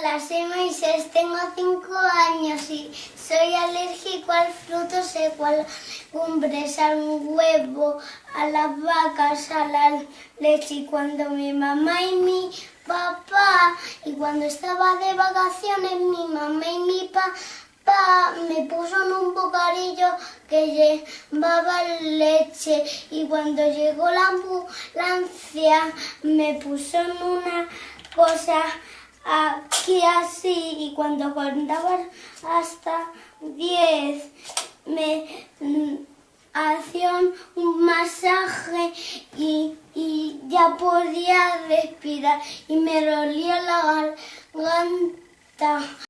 Hola, soy Moisés, tengo 5 años y soy alérgico al fruto seco, a las cumbres, al huevo, a las vacas, a la leche. Y cuando mi mamá y mi papá, y cuando estaba de vacaciones, mi mamá y mi papá me puso en un bocadillo que llevaba leche y cuando llegó la ambulancia me puso en una cosa aquí así y cuando contaba hasta 10 me mm, hacían un masaje y, y, ya podía respirar y me dolía la garganta.